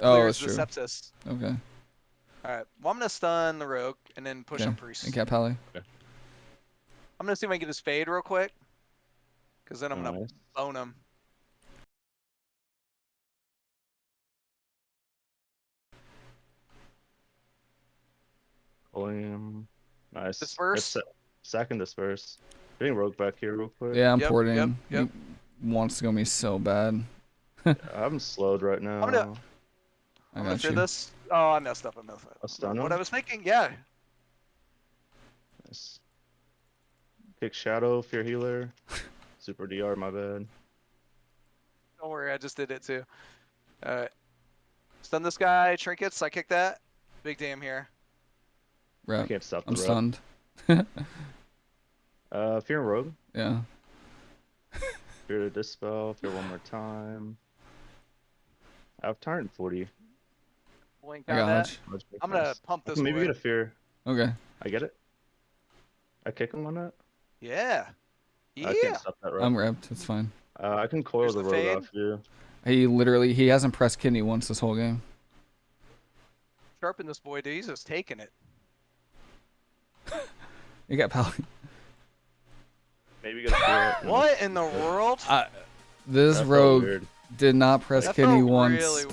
Oh, clears that's the true. sepsis. Okay. Alright, well I'm gonna stun the rogue and then push Okay. on priest. And Cat Pally. I'm gonna see if I can get his fade real quick. Cause then I'm oh, gonna bone him. Pulling him. Nice. Disperse. It's Second disperse. Getting rogue back here real quick. Yeah, I'm Yep, porting. yep, yep. He wants to go me so bad. I'm slowed right now. gonna- I I'm gonna got you. this. Oh, I messed up. I messed up. I'll stun What him. I was thinking, yeah. Nice. Kick shadow, fear healer. Super DR, my bad. Don't worry, I just did it too. Alright. Stun this guy, trinkets, I kick that. Big damn here. I can't stop the I'm rep. stunned. Uh, fear and rogue. Yeah. Fear to dispel. Fear one more time. I have turn 40. Blink I got that. Hunch. I'm gonna pump this maybe away. get a fear. Okay. I get it. I kick him on that. Yeah. I Yeah. can't stop that rep. I'm repped. It's fine. Uh, I can coil Here's the the rogue fade. off you. He literally he hasn't pressed kidney once this whole game. Sharpen this boy, dude. He's just taking it. You got Pally. Maybe get a fear. What in the world? I, this That felt rogue weird. did not press That kidney once. really